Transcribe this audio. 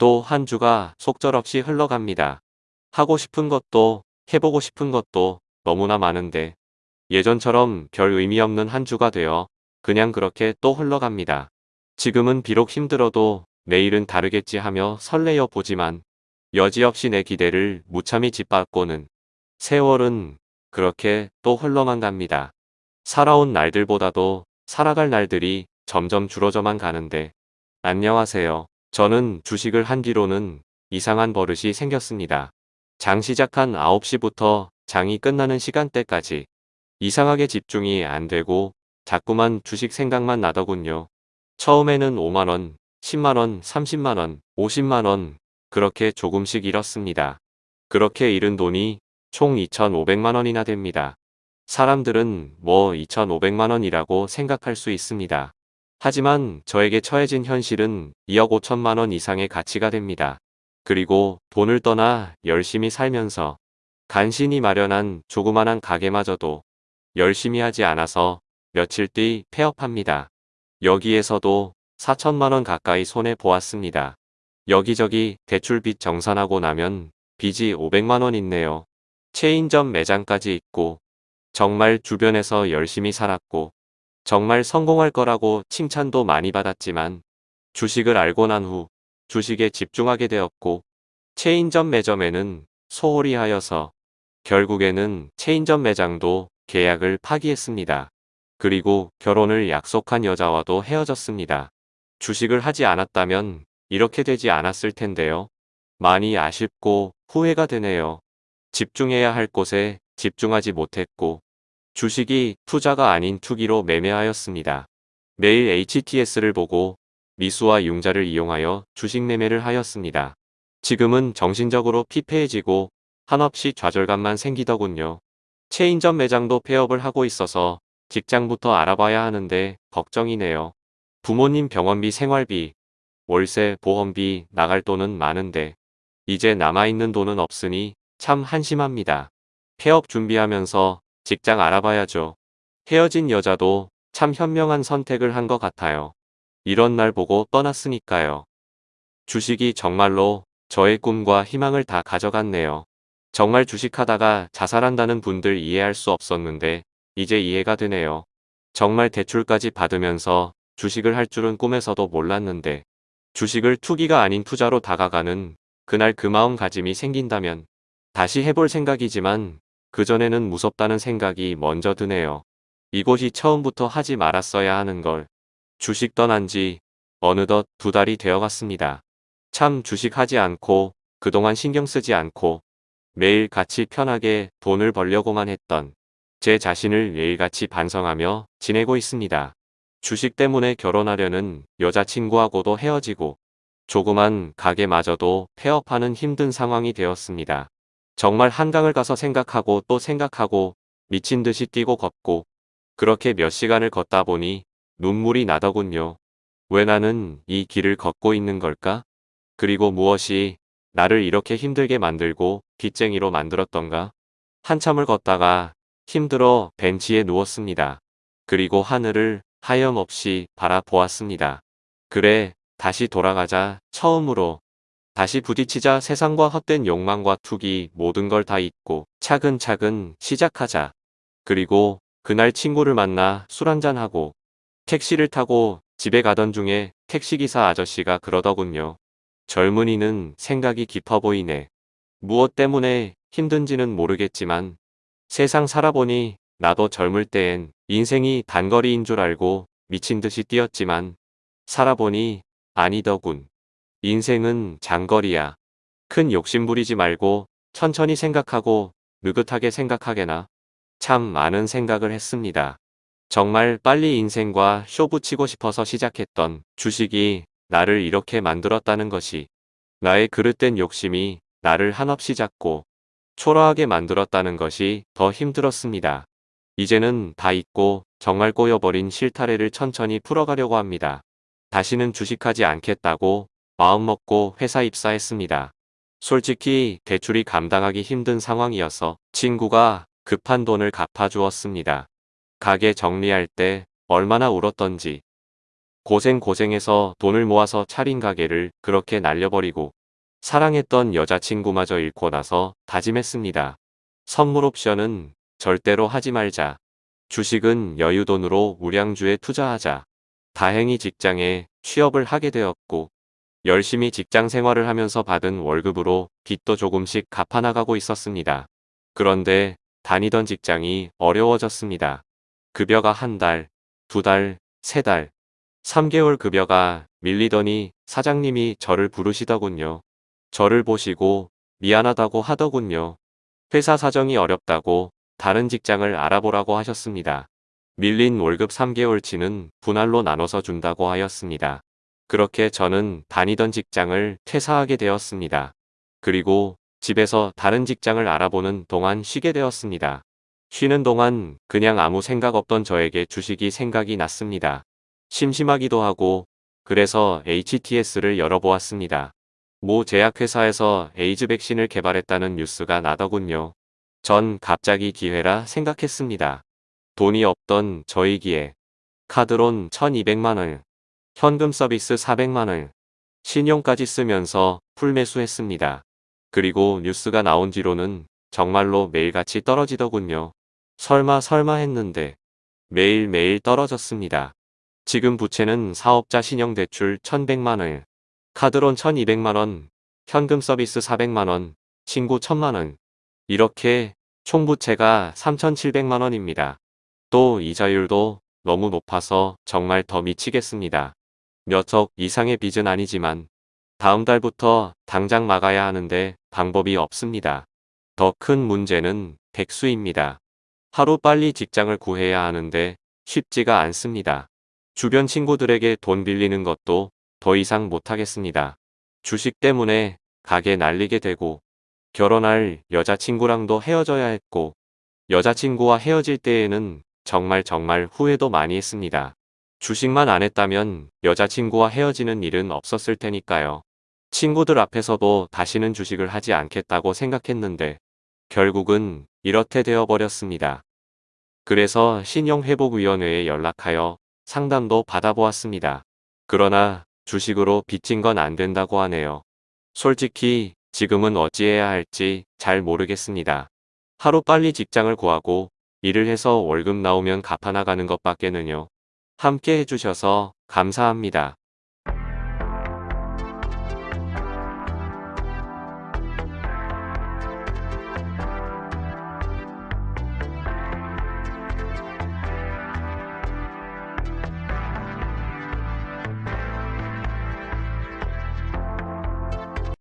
또 한 주가 속절없이 흘러갑니다. 하고 싶은 것도 해보고 싶은 것도 너무나 많은데 예전처럼 별 의미 없는 한 주가 되어 그냥 그렇게 또 흘러갑니다. 지금은 비록 힘들어도 내일은 다르겠지 하며 설레어 보지만 여지없이 내 기대를 무참히 짓밟고는 세월은 그렇게 또 흘러만 갑니다. 살아온 날들보다도 살아갈 날들이 점점 줄어져만 가는데 안녕하세요. 저는 주식을 한 뒤로는 이상한 버릇이 생겼습니다. 장 시작한 9시부터 장이 끝나는 시간대까지 이상하게 집중이 안 되고 자꾸만 주식 생각만 나더군요. 처음에는 5만원, 10만원, 30만원, 50만원 그렇게 조금씩 잃었습니다. 그렇게 잃은 돈이 총 2,500만원이나 됩니다. 사람들은 뭐 2,500만원이라고 생각할 수 있습니다. 하지만 저에게 처해진 현실은 2억 5천만 원 이상의 가치가 됩니다. 그리고 돈을 떠나 열심히 살면서 간신히 마련한 조그만한 가게마저도 열심히 하지 않아서 며칠 뒤 폐업합니다. 여기에서도 4천만 원 가까이 손해 보았습니다. 여기저기 대출빚 정산하고 나면 빚이 500만 원 있네요. 체인점 매장까지 있고 정말 주변에서 열심히 살았고 정말 성공할 거라고 칭찬도 많이 받았지만 주식을 알고 난 후 주식에 집중하게 되었고 체인점 매점에는 소홀히 하여서 결국에는 체인점 매장도 계약을 파기했습니다. 그리고 결혼을 약속한 여자와도 헤어졌습니다. 주식을 하지 않았다면 이렇게 되지 않았을 텐데요. 많이 아쉽고 후회가 되네요. 집중해야 할 곳에 집중하지 못했고 주식이 투자가 아닌 투기로 매매하였습니다. 매일 HTS를 보고 미수와 융자를 이용하여 주식 매매를 하였습니다. 지금은 정신적으로 피폐해지고 한없이 좌절감만 생기더군요. 체인점 매장도 폐업을 하고 있어서 직장부터 알아봐야 하는데 걱정이네요. 부모님 병원비 생활비, 월세, 보험비 나갈 돈은 많은데 이제 남아있는 돈은 없으니 참 한심합니다. 폐업 준비하면서 직장 알아봐야죠. 헤어진 여자도 참 현명한 선택을 한 것 같아요. 이런 날 보고 떠났으니까요. 주식이 정말로 저의 꿈과 희망을 다 가져갔네요. 정말 주식하다가 자살한다는 분들 이해할 수 없었는데 이제 이해가 되네요. 정말 대출까지 받으면서 주식을 할 줄은 꿈에서도 몰랐는데 주식을 투기가 아닌 투자로 다가가는 그날 그 마음가짐이 생긴다면 다시 해볼 생각이지만 그전에는 무섭다는 생각이 먼저 드네요. 이곳이 처음부터 하지 말았어야 하는 걸 주식 떠난 지 어느덧 두 달이 되어갔습니다. 참 주식하지 않고 그동안 신경 쓰지 않고 매일 같이 편하게 돈을 벌려고만 했던 제 자신을 매일같이 반성하며 지내고 있습니다. 주식 때문에 결혼하려는 여자친구하고도 헤어지고 조그만 가게마저도 폐업하는 힘든 상황이 되었습니다. 정말 한강을 가서 생각하고 또 생각하고 미친 듯이 뛰고 걷고 그렇게 몇 시간을 걷다 보니 눈물이 나더군요. 왜 나는 이 길을 걷고 있는 걸까? 그리고 무엇이 나를 이렇게 힘들게 만들고 빚쟁이로 만들었던가? 한참을 걷다가 힘들어 벤치에 누웠습니다. 그리고 하늘을 하염없이 바라보았습니다. 그래, 다시 돌아가자, 처음으로. 다시 부딪히자 세상과 헛된 욕망과 투기 모든 걸 다 잊고 차근차근 시작하자. 그리고 그날 친구를 만나 술 한잔하고 택시를 타고 집에 가던 중에 택시기사 아저씨가 그러더군요. 젊은이는 생각이 깊어 보이네. 무엇 때문에 힘든지는 모르겠지만 세상 살아보니 나도 젊을 때엔 인생이 단거리인 줄 알고 미친 듯이 뛰었지만 살아보니 아니더군. 인생은 장거리야. 큰 욕심 부리지 말고 천천히 생각하고 느긋하게 생각하게나. 참 많은 생각을 했습니다. 정말 빨리 인생과 쇼 붙이고 싶어서 시작했던 주식이 나를 이렇게 만들었다는 것이 나의 그릇된 욕심이 나를 한없이 작고 초라하게 만들었다는 것이 더 힘들었습니다. 이제는 다 잊고 정말 꼬여버린 실타래를 천천히 풀어가려고 합니다. 다시는 주식하지 않겠다고 마음먹고 회사 입사했습니다. 솔직히 대출이 감당하기 힘든 상황이어서 친구가 급한 돈을 갚아주었습니다. 가게 정리할 때 얼마나 울었던지 고생고생해서 돈을 모아서 차린 가게를 그렇게 날려버리고 사랑했던 여자친구마저 잃고 나서 다짐했습니다. 선물 옵션은 절대로 하지 말자. 주식은 여유돈으로 우량주에 투자하자. 다행히 직장에 취업을 하게 되었고 열심히 직장 생활을 하면서 받은 월급으로 빚도 조금씩 갚아나가고 있었습니다. 그런데 다니던 직장이 어려워졌습니다. 급여가 한 달, 두 달, 세 달, 3개월 급여가 밀리더니 사장님이 저를 부르시더군요. 저를 보시고 미안하다고 하더군요. 회사 사정이 어렵다고 다른 직장을 알아보라고 하셨습니다. 밀린 월급 3개월치는 분할로 나눠서 준다고 하였습니다. 그렇게 저는 다니던 직장을 퇴사하게 되었습니다. 그리고 집에서 다른 직장을 알아보는 동안 쉬게 되었습니다. 쉬는 동안 그냥 아무 생각 없던 저에게 주식이 생각이 났습니다. 심심하기도 하고 그래서 HTS를 열어보았습니다. 모 제약회사에서 에이즈 백신을 개발했다는 뉴스가 나더군요. 전 갑자기 기회라 생각했습니다. 돈이 없던 저이기에 카드론 1200만원, 현금 서비스 400만원, 신용까지 쓰면서 풀매수했습니다. 그리고 뉴스가 나온 뒤로는 정말로 매일같이 떨어지더군요. 설마 설마 했는데 매일매일 떨어졌습니다. 지금 부채는 사업자 신용대출 1100만원, 카드론 1200만원, 현금 서비스 400만원, 친구 1000만원. 이렇게 총부채가 3700만원입니다. 또 이자율도 너무 높아서 정말 더 미치겠습니다. 몇억 이상의 빚은 아니지만 다음 달부터 당장 막아야 하는데 방법이 없습니다. 더 큰 문제는 백수입니다. 하루 빨리 직장을 구해야 하는데 쉽지가 않습니다. 주변 친구들에게 돈 빌리는 것도 더 이상 못하겠습니다. 주식 때문에 가게 날리게 되고 결혼할 여자친구랑도 헤어져야 했고 여자친구와 헤어질 때에는 정말 정말 후회도 많이 했습니다. 주식만 안 했다면 여자친구와 헤어지는 일은 없었을 테니까요. 친구들 앞에서도 다시는 주식을 하지 않겠다고 생각했는데 결국은 이렇게 되어버렸습니다. 그래서 신용회복위원회에 연락하여 상담도 받아보았습니다. 그러나 주식으로 빚진 건 안 된다고 하네요. 솔직히 지금은 어찌해야 할지 잘 모르겠습니다. 하루 빨리 직장을 구하고 일을 해서 월급 나오면 갚아나가는 것밖에는요. 함께 해주셔서 감사합니다.